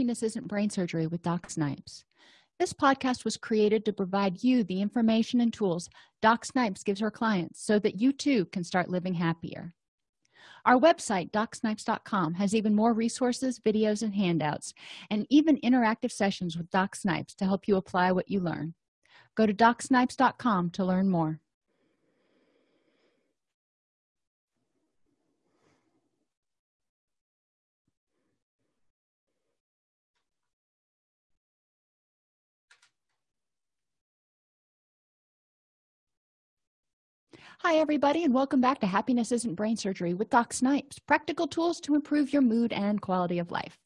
happiness isn't brain surgery with doc snipes. This podcast was created to provide you the information and tools doc snipes gives her clients so that you too can start living happier. Our website docsnipes.com has even more resources videos and handouts and even interactive sessions with doc snipes to help you apply what you learn. Go to docsnipes.com to learn more Hi, everybody, and welcome back to Happiness Isn't Brain Surgery with Doc Snipes practical tools to improve your mood and quality of life.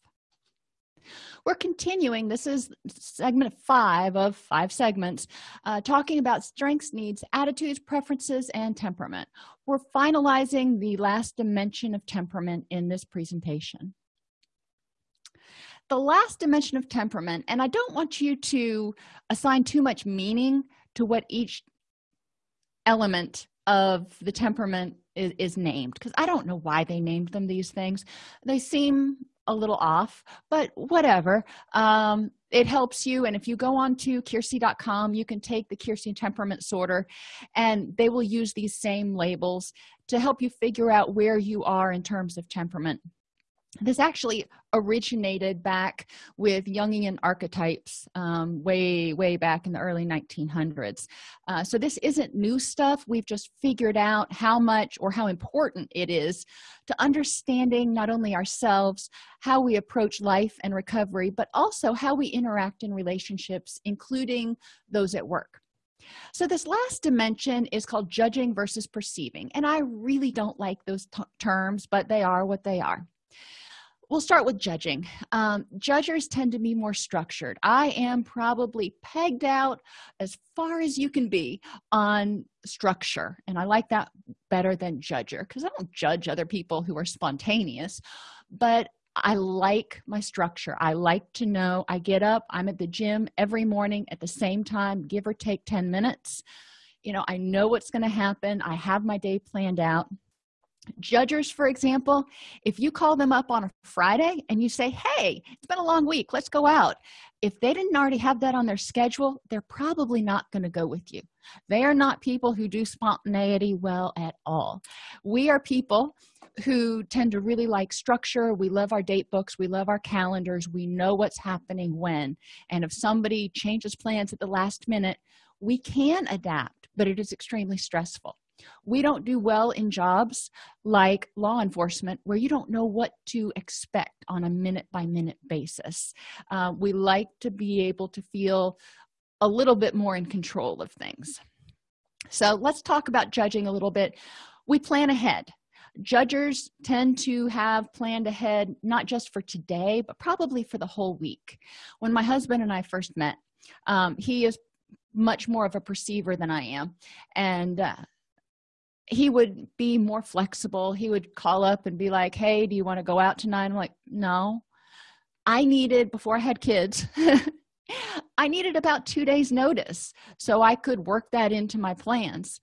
We're continuing, this is segment five of five segments, uh, talking about strengths, needs, attitudes, preferences, and temperament. We're finalizing the last dimension of temperament in this presentation. The last dimension of temperament, and I don't want you to assign too much meaning to what each element of the temperament is, is named because i don't know why they named them these things. They seem a little off but whatever. Um, it helps you and if you go on to keirsey.com you can take the keirsey temperament sorter and they will use these same labels to help you figure out where you are in terms of temperament this actually originated back with jungian archetypes um, way way back in the early 1900s uh, so this isn't new stuff. We've just figured out how much or how important it is to understanding not only ourselves how we approach life and recovery but also how we interact in relationships including those at work. So this last dimension is called judging versus perceiving and i really don't like those terms but they are what they are we'll start with judging. Um, judgers tend to be more structured. I am probably pegged out as far as you can be on structure and i like that better than judger because i don't judge other people who are spontaneous but i like my structure. I like to know i get up i'm at the gym every morning at the same time give or take 10 minutes. You know i know what's going to happen. I have my day planned out judgers for example if you call them up on a friday and you say hey it's been a long week let's go out. If they didn't already have that on their schedule they're probably not going to go with you. They are not people who do spontaneity well at all. We are people who tend to really like structure. We love our date books. We love our calendars. We know what's happening when. And if somebody changes plans at the last minute we can adapt but it is extremely stressful we don't do well in jobs like law enforcement where you don't know what to expect on a minute by minute basis. Uh, we like to be able to feel a little bit more in control of things. So let's talk about judging a little bit. We plan ahead. Judgers tend to have planned ahead not just for today but probably for the whole week. When my husband and i first met um, he is much more of a perceiver than i am. And uh, he would be more flexible. He would call up and be like hey do you want to go out tonight? I'm like no. I needed before i had kids i needed about two days notice so i could work that into my plans.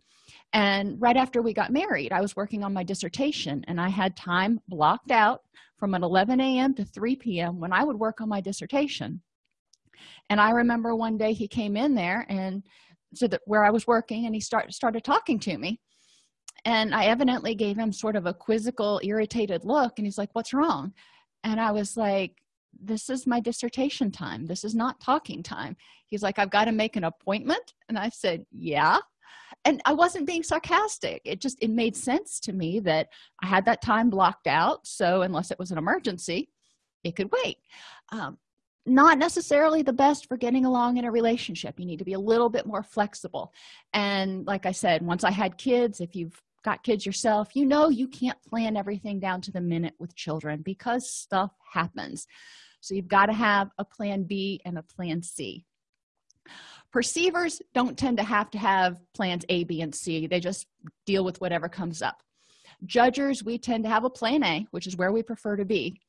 And right after we got married i was working on my dissertation and i had time blocked out from an 11 a.m to 3 p.m when i would work on my dissertation. And i remember one day he came in there and so that where i was working and he start, started talking to me and i evidently gave him sort of a quizzical irritated look and he's like what's wrong? And i was like this is my dissertation time. This is not talking time. He's like i've got to make an appointment. And i said yeah. And i wasn't being sarcastic. It just it made sense to me that i had that time blocked out so unless it was an emergency it could wait. Um, not necessarily the best for getting along in a relationship. You need to be a little bit more flexible. And like i said once i had kids if you've got kids yourself you know you can't plan everything down to the minute with children because stuff happens. So you've got to have a plan b and a plan c. Perceivers don't tend to have to have plans a b and c. They just deal with whatever comes up. Judgers we tend to have a plan a which is where we prefer to be.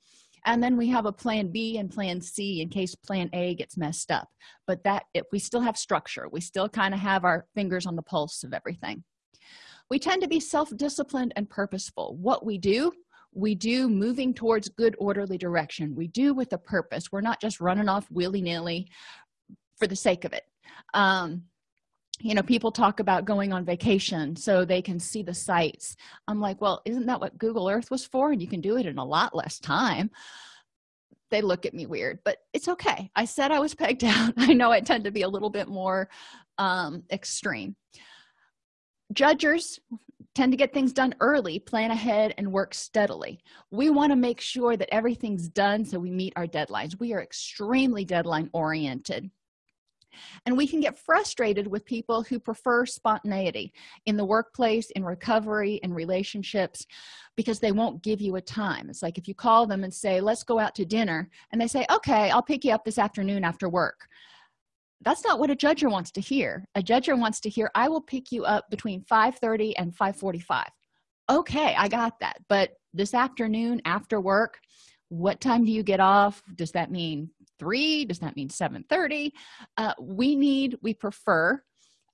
And then we have a plan b and plan c in case plan a gets messed up. But that if we still have structure. We still kind of have our fingers on the pulse of everything we tend to be self-disciplined and purposeful. What we do we do moving towards good orderly direction. We do with a purpose. We're not just running off willy-nilly for the sake of it. Um, you know people talk about going on vacation so they can see the sights. I'm like well isn't that what google earth was for? And you can do it in a lot less time. They look at me weird but it's okay. I said i was pegged out. I know i tend to be a little bit more um, extreme judgers tend to get things done early plan ahead and work steadily. We want to make sure that everything's done so we meet our deadlines. We are extremely deadline oriented. And we can get frustrated with people who prefer spontaneity in the workplace in recovery in relationships because they won't give you a time. It's like if you call them and say let's go out to dinner and they say okay i'll pick you up this afternoon after work that's not what a judger wants to hear. A judger wants to hear i will pick you up between 5 30 and 5 45 okay i got that. But this afternoon after work what time do you get off? Does that mean three? Does that mean 7 30 uh, we need we prefer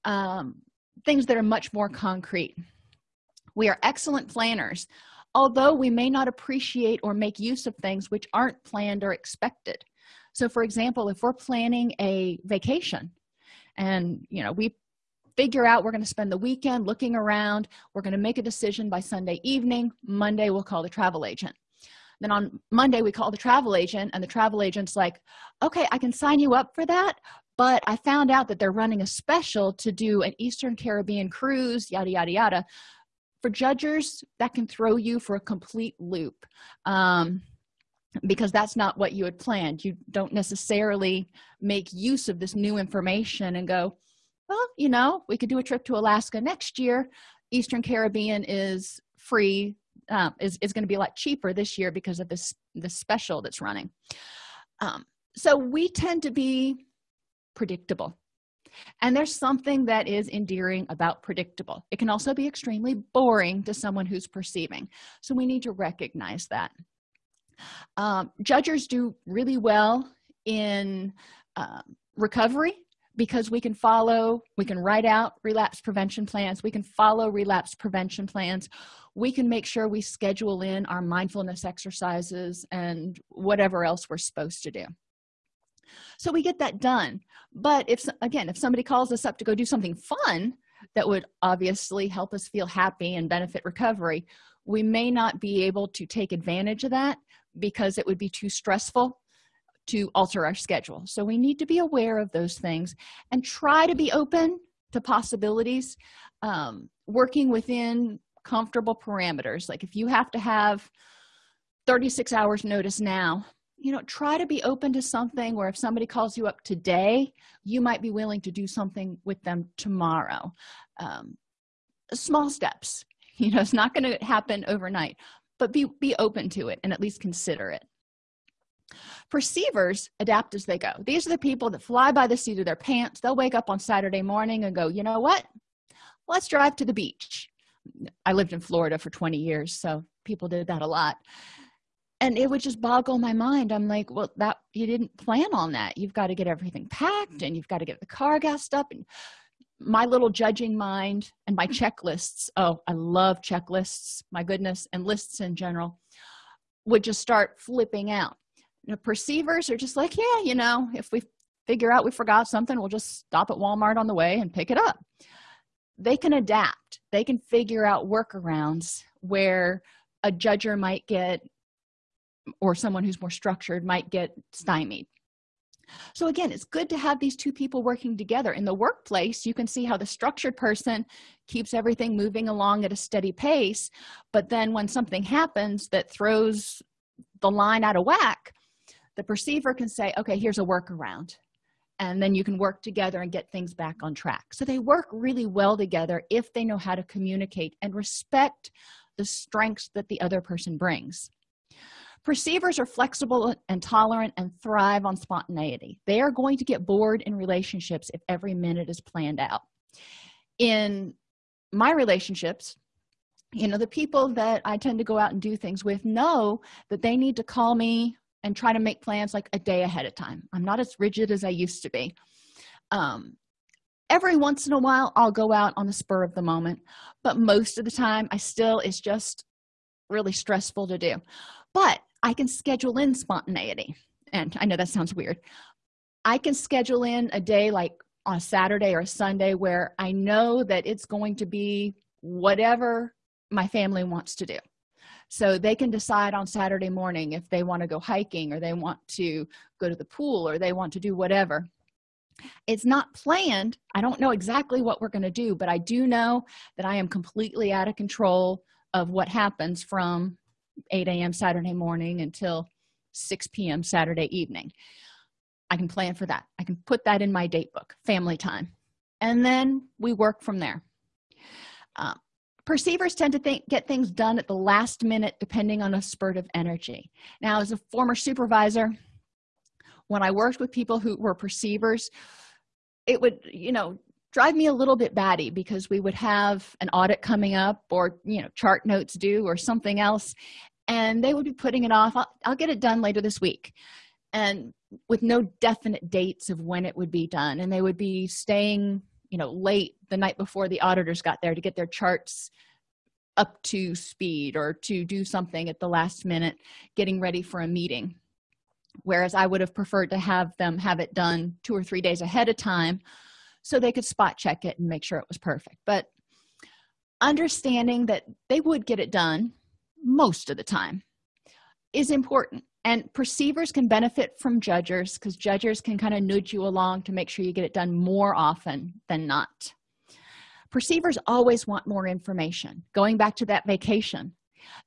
um, things that are much more concrete. We are excellent planners although we may not appreciate or make use of things which aren't planned or expected so for example if we're planning a vacation and you know we figure out we're going to spend the weekend looking around we're going to make a decision by sunday evening monday we'll call the travel agent. Then on monday we call the travel agent and the travel agent's like okay i can sign you up for that but i found out that they're running a special to do an eastern caribbean cruise yada yada yada. For judges that can throw you for a complete loop. Um, because that's not what you had planned. You don't necessarily make use of this new information and go well you know we could do a trip to alaska next year. Eastern caribbean is free um, is, is going to be a lot cheaper this year because of this the special that's running. Um, so we tend to be predictable. And there's something that is endearing about predictable. It can also be extremely boring to someone who's perceiving. So we need to recognize that um, judgers do really well in uh, recovery because we can follow we can write out relapse prevention plans we can follow relapse prevention plans we can make sure we schedule in our mindfulness exercises and whatever else we're supposed to do. So we get that done. But if again if somebody calls us up to go do something fun that would obviously help us feel happy and benefit recovery we may not be able to take advantage of that because it would be too stressful to alter our schedule. So we need to be aware of those things and try to be open to possibilities um, working within comfortable parameters. Like if you have to have 36 hours notice now you know try to be open to something where if somebody calls you up today you might be willing to do something with them tomorrow. Um, small steps. You know it's not going to happen overnight but be be open to it and at least consider it. Perceivers adapt as they go. These are the people that fly by the seat of their pants. They'll wake up on saturday morning and go you know what? Let's drive to the beach. I lived in florida for 20 years so people did that a lot. And it would just boggle my mind. I'm like well that you didn't plan on that. You've got to get everything packed and you've got to get the car gassed up and my little judging mind and my checklists oh i love checklists my goodness and lists in general would just start flipping out. You know, perceivers are just like yeah you know if we figure out we forgot something we'll just stop at walmart on the way and pick it up. They can adapt. They can figure out workarounds where a judger might get or someone who's more structured might get stymied so again it's good to have these two people working together. In the workplace you can see how the structured person keeps everything moving along at a steady pace but then when something happens that throws the line out of whack the perceiver can say okay here's a workaround. And then you can work together and get things back on track. So they work really well together if they know how to communicate and respect the strengths that the other person brings perceivers are flexible and tolerant and thrive on spontaneity. They are going to get bored in relationships if every minute is planned out. In my relationships you know the people that i tend to go out and do things with know that they need to call me and try to make plans like a day ahead of time. I'm not as rigid as i used to be. Um, every once in a while i'll go out on the spur of the moment but most of the time i still it's just really stressful to do. But i can schedule in spontaneity. And i know that sounds weird. I can schedule in a day like on saturday or sunday where i know that it's going to be whatever my family wants to do. So they can decide on saturday morning if they want to go hiking or they want to go to the pool or they want to do whatever. It's not planned. I don't know exactly what we're going to do but i do know that i am completely out of control of what happens from 8 a.m saturday morning until 6 p.m saturday evening. I can plan for that. I can put that in my date book family time. And then we work from there. Uh, perceivers tend to think get things done at the last minute depending on a spurt of energy. Now as a former supervisor when i worked with people who were perceivers it would you know drive me a little bit batty because we would have an audit coming up or you know chart notes due or something else and they would be putting it off. I'll, I'll, get it done later this week. And with no definite dates of when it would be done and they would be staying you know late the night before the auditors got there to get their charts up to speed or to do something at the last minute getting ready for a meeting. Whereas i would have preferred to have them have it done two or three days ahead of time so they could spot check it and make sure it was perfect. But understanding that they would get it done most of the time is important. And perceivers can benefit from judgers because judgers can kind of nudge you along to make sure you get it done more often than not. Perceivers always want more information. Going back to that vacation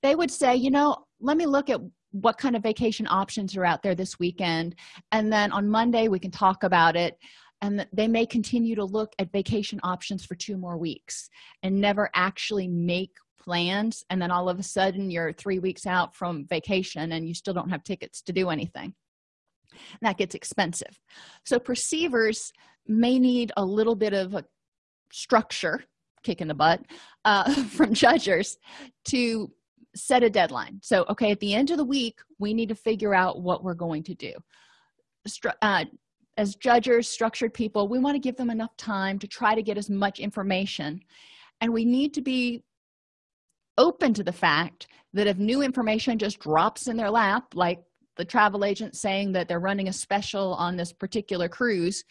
they would say you know let me look at what kind of vacation options are out there this weekend and then on monday we can talk about it and they may continue to look at vacation options for two more weeks and never actually make plans and then all of a sudden you're three weeks out from vacation and you still don't have tickets to do anything. And that gets expensive. So perceivers may need a little bit of a structure kick in the butt uh, from judgers to set a deadline. So okay at the end of the week we need to figure out what we're going to do. Stru uh, as judges structured people we want to give them enough time to try to get as much information. And we need to be open to the fact that if new information just drops in their lap like the travel agent saying that they're running a special on this particular cruise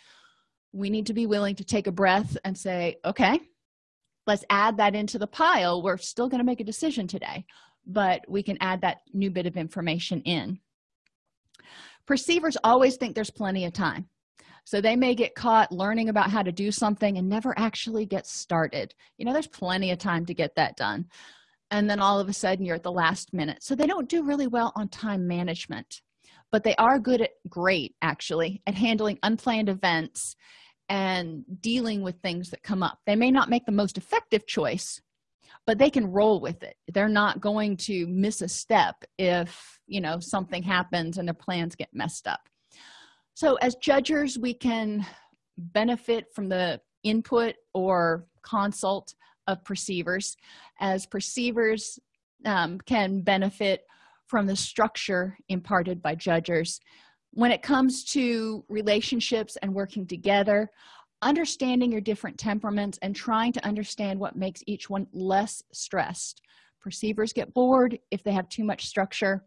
we need to be willing to take a breath and say okay let's add that into the pile. We're still going to make a decision today. But we can add that new bit of information in perceivers always think there's plenty of time. So they may get caught learning about how to do something and never actually get started. You know there's plenty of time to get that done. And then all of a sudden you're at the last minute. So they don't do really well on time management but they are good at great actually at handling unplanned events and dealing with things that come up. They may not make the most effective choice but they can roll with it. They're not going to miss a step if you know something happens and their plans get messed up. So as judgers we can benefit from the input or consult of perceivers. As perceivers um, can benefit from the structure imparted by judgers when it comes to relationships and working together understanding your different temperaments and trying to understand what makes each one less stressed. Perceivers get bored if they have too much structure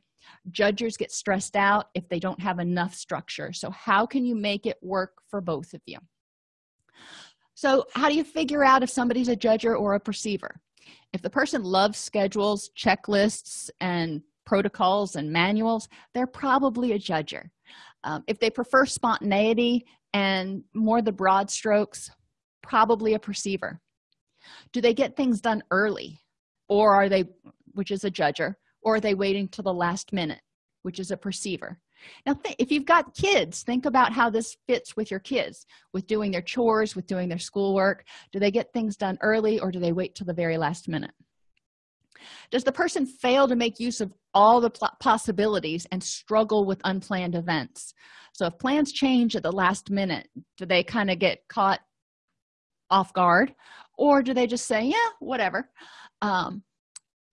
judgers get stressed out if they don't have enough structure. So how can you make it work for both of you? So how do you figure out if somebody's a judger or a perceiver? If the person loves schedules checklists and protocols and manuals they're probably a judger. Um, if they prefer spontaneity and more the broad strokes probably a perceiver. Do they get things done early or are they which is a judger or are they waiting till the last minute which is a perceiver. Now if you've got kids think about how this fits with your kids. With doing their chores with doing their schoolwork do they get things done early or do they wait till the very last minute? Does the person fail to make use of all the possibilities and struggle with unplanned events? So if plans change at the last minute do they kind of get caught off guard? Or do they just say yeah whatever um,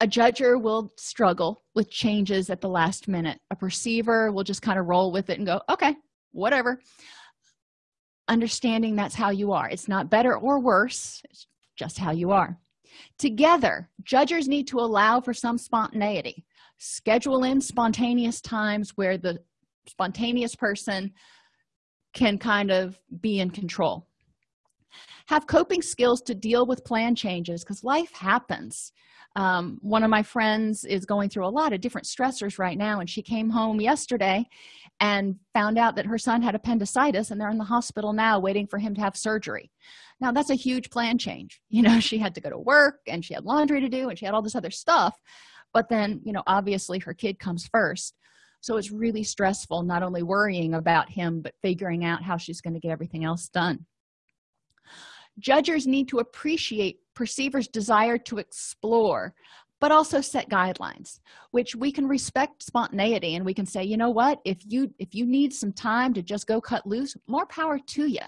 a judger will struggle with changes at the last minute. A perceiver will just kind of roll with it and go okay whatever. Understanding that's how you are. It's not better or worse it's just how you are. Together judges need to allow for some spontaneity. Schedule in spontaneous times where the spontaneous person can kind of be in control have coping skills to deal with plan changes because life happens. Um, one of my friends is going through a lot of different stressors right now and she came home yesterday and found out that her son had appendicitis and they're in the hospital now waiting for him to have surgery. Now that's a huge plan change. You know she had to go to work and she had laundry to do and she had all this other stuff but then you know obviously her kid comes first. So it's really stressful not only worrying about him but figuring out how she's going to get everything else done judges need to appreciate perceivers desire to explore but also set guidelines which we can respect spontaneity and we can say you know what? If you if you need some time to just go cut loose more power to you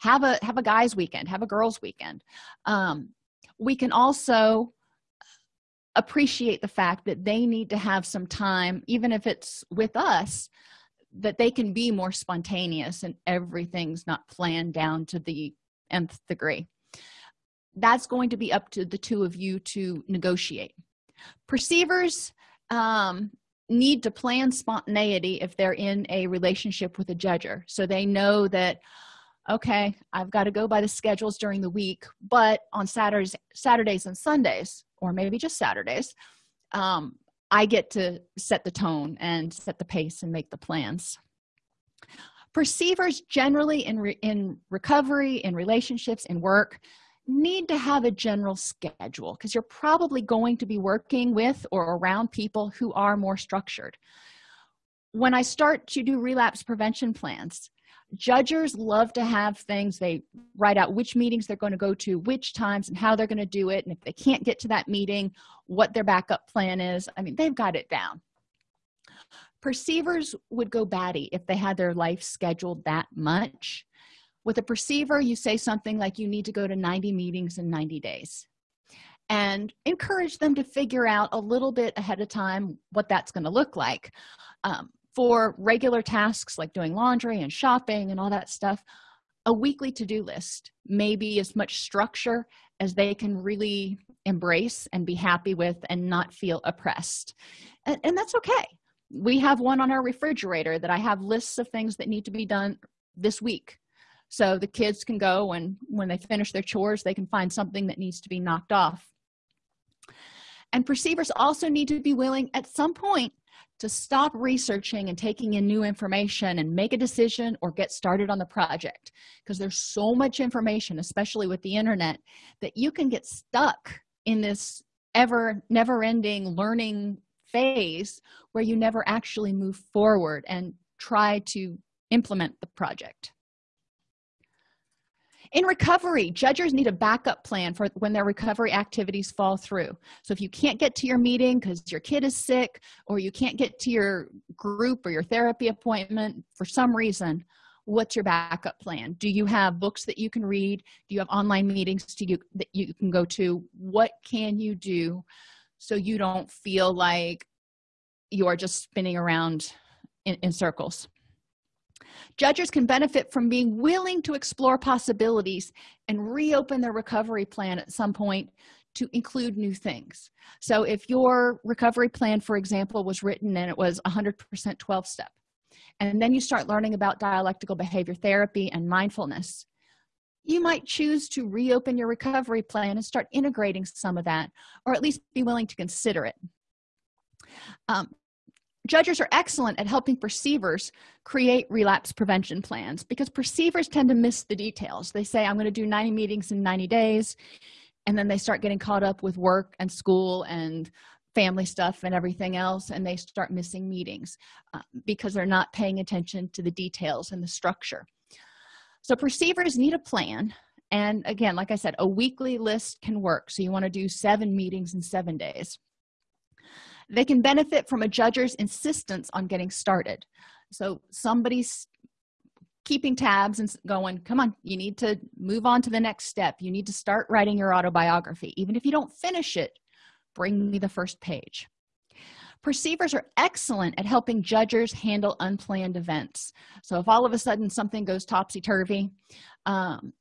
have a have a guys weekend have a girls weekend. Um, we can also appreciate the fact that they need to have some time even if it's with us that they can be more spontaneous and everything's not planned down to the nth degree. That's going to be up to the two of you to negotiate. Perceivers um, need to plan spontaneity if they're in a relationship with a judger. So they know that okay i've got to go by the schedules during the week but on saturdays saturdays and sundays or maybe just saturdays um, i get to set the tone and set the pace and make the plans perceivers generally in re in recovery in relationships in work need to have a general schedule because you're probably going to be working with or around people who are more structured. When i start to do relapse prevention plans judges love to have things they write out which meetings they're going to go to which times and how they're going to do it and if they can't get to that meeting what their backup plan is. I mean they've got it down perceivers would go batty if they had their life scheduled that much. With a perceiver you say something like you need to go to 90 meetings in 90 days and encourage them to figure out a little bit ahead of time what that's going to look like. Um, for regular tasks like doing laundry and shopping and all that stuff a weekly to-do list maybe as much structure as they can really embrace and be happy with and not feel oppressed. And, and that's okay we have one on our refrigerator that i have lists of things that need to be done this week. So the kids can go and when they finish their chores they can find something that needs to be knocked off. And perceivers also need to be willing at some point to stop researching and taking in new information and make a decision or get started on the project. Because there's so much information especially with the internet that you can get stuck in this ever never-ending learning phase where you never actually move forward and try to implement the project. In recovery judges need a backup plan for when their recovery activities fall through. So if you can't get to your meeting because your kid is sick or you can't get to your group or your therapy appointment for some reason what's your backup plan? Do you have books that you can read? Do you have online meetings to you that you can go to? What can you do so you don't feel like you're just spinning around in, in circles. Judges can benefit from being willing to explore possibilities and reopen their recovery plan at some point to include new things. So if your recovery plan for example was written and it was 100 percent 12 step and then you start learning about dialectical behavior therapy and mindfulness you might choose to reopen your recovery plan and start integrating some of that or at least be willing to consider it. Um, judges are excellent at helping perceivers create relapse prevention plans because perceivers tend to miss the details. They say i'm going to do 90 meetings in 90 days and then they start getting caught up with work and school and family stuff and everything else and they start missing meetings uh, because they're not paying attention to the details and the structure so perceivers need a plan. And again like i said a weekly list can work. So you want to do seven meetings in seven days. They can benefit from a judge's insistence on getting started. So somebody's keeping tabs and going come on you need to move on to the next step. You need to start writing your autobiography. Even if you don't finish it bring me the first page perceivers are excellent at helping judges handle unplanned events. So if all of a sudden something goes topsy-turvy um,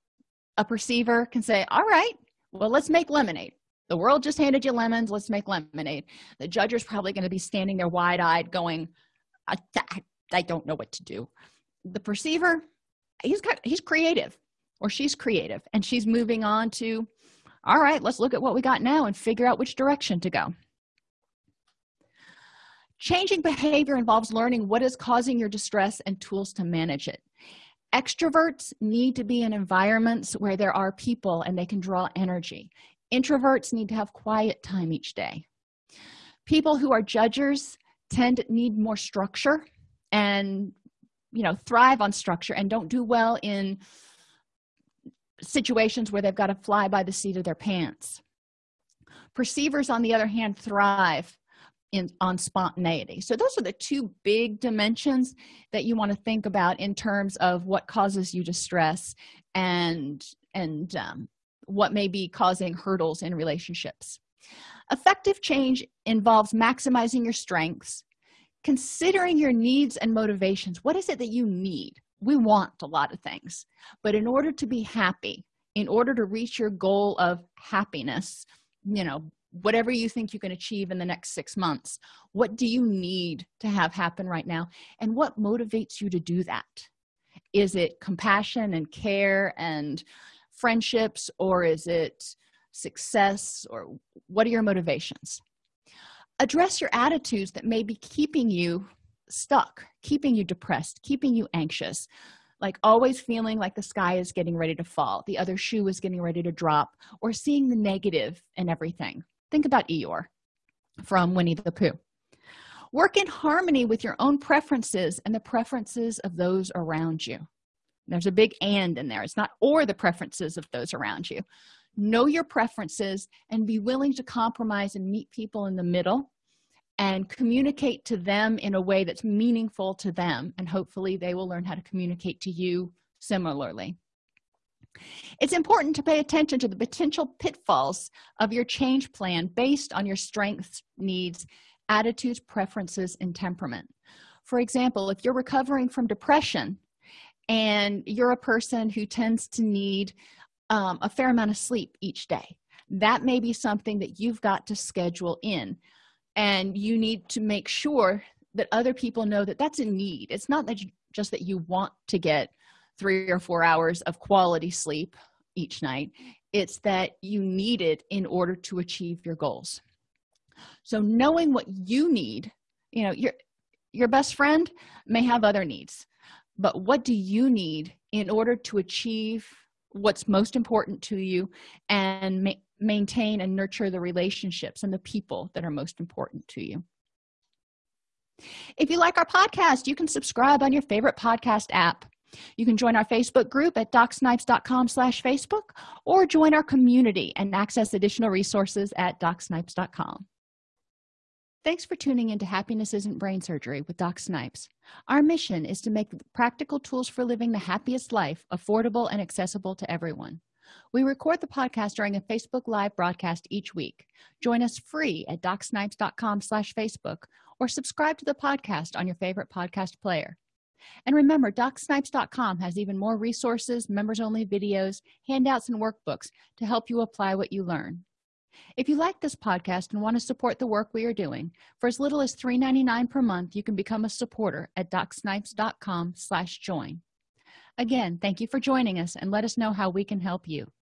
a perceiver can say all right well let's make lemonade. The world just handed you lemons let's make lemonade. The judge is probably going to be standing there wide-eyed going I, I don't know what to do. The perceiver he's got he's creative or she's creative and she's moving on to all right let's look at what we got now and figure out which direction to go changing behavior involves learning what is causing your distress and tools to manage it. Extroverts need to be in environments where there are people and they can draw energy. Introverts need to have quiet time each day. People who are judgers tend to need more structure and you know thrive on structure and don't do well in situations where they've got to fly by the seat of their pants. Perceivers on the other hand thrive in on spontaneity. So those are the two big dimensions that you want to think about in terms of what causes you distress and and um, what may be causing hurdles in relationships. Effective change involves maximizing your strengths considering your needs and motivations. What is it that you need? We want a lot of things but in order to be happy in order to reach your goal of happiness you know whatever you think you can achieve in the next six months what do you need to have happen right now? And what motivates you to do that? Is it compassion and care and friendships or is it success or what are your motivations? Address your attitudes that may be keeping you stuck keeping you depressed keeping you anxious like always feeling like the sky is getting ready to fall the other shoe is getting ready to drop or seeing the negative in everything think about eeyore from winnie the pooh. Work in harmony with your own preferences and the preferences of those around you. There's a big and in there. It's not or the preferences of those around you. Know your preferences and be willing to compromise and meet people in the middle and communicate to them in a way that's meaningful to them. And hopefully they will learn how to communicate to you similarly it's important to pay attention to the potential pitfalls of your change plan based on your strengths needs attitudes preferences and temperament. For example if you're recovering from depression and you're a person who tends to need um, a fair amount of sleep each day that may be something that you've got to schedule in. And you need to make sure that other people know that that's a need. It's not that you, just that you want to get three or four hours of quality sleep each night. It's that you need it in order to achieve your goals. So knowing what you need you know your your best friend may have other needs but what do you need in order to achieve what's most important to you and ma maintain and nurture the relationships and the people that are most important to you? If you like our podcast you can subscribe on your favorite podcast app you can join our facebook group at docsnipes.com slash facebook or join our community and access additional resources at docsnipes.com thanks for tuning into happiness isn't brain surgery with doc snipes. Our mission is to make practical tools for living the happiest life affordable and accessible to everyone. We record the podcast during a facebook live broadcast each week. Join us free at docsnipes.com slash facebook or subscribe to the podcast on your favorite podcast player and remember docsnipes.com has even more resources members only videos handouts and workbooks to help you apply what you learn. If you like this podcast and want to support the work we are doing for as little as $3.99 per month you can become a supporter at docsnipes.com slash join. Again thank you for joining us and let us know how we can help you